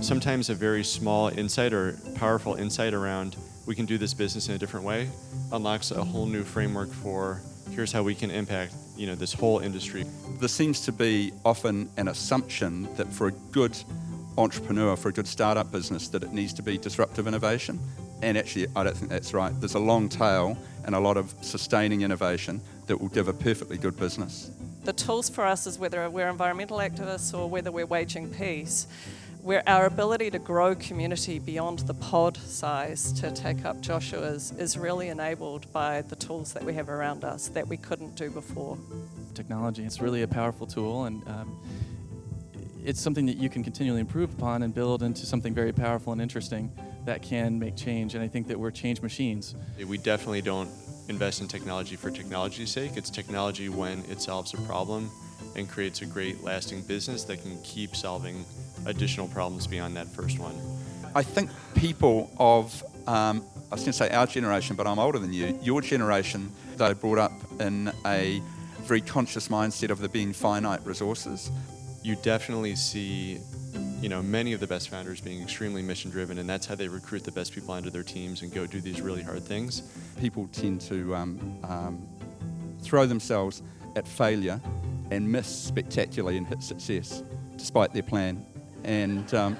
sometimes a very small insight or powerful insight around we can do this business in a different way unlocks a whole new framework for here's how we can impact you know this whole industry. There seems to be often an assumption that for a good entrepreneur, for a good startup business, that it needs to be disruptive innovation. And actually, I don't think that's right. There's a long tail and a lot of sustaining innovation that will give a perfectly good business. The tools for us is whether we're environmental activists or whether we're waging peace where our ability to grow community beyond the pod size to take up Joshua's is really enabled by the tools that we have around us that we couldn't do before. Technology, it's really a powerful tool and um, it's something that you can continually improve upon and build into something very powerful and interesting that can make change and I think that we're change machines. We definitely don't invest in technology for technology's sake. It's technology when it solves a problem and creates a great lasting business that can keep solving additional problems beyond that first one. I think people of, um, I was going to say our generation, but I'm older than you, your generation, they brought up in a very conscious mindset of there being finite resources. You definitely see you know, many of the best founders being extremely mission driven and that's how they recruit the best people onto their teams and go do these really hard things. People tend to um, um, throw themselves at failure and miss spectacularly and hit success despite their plan. And um,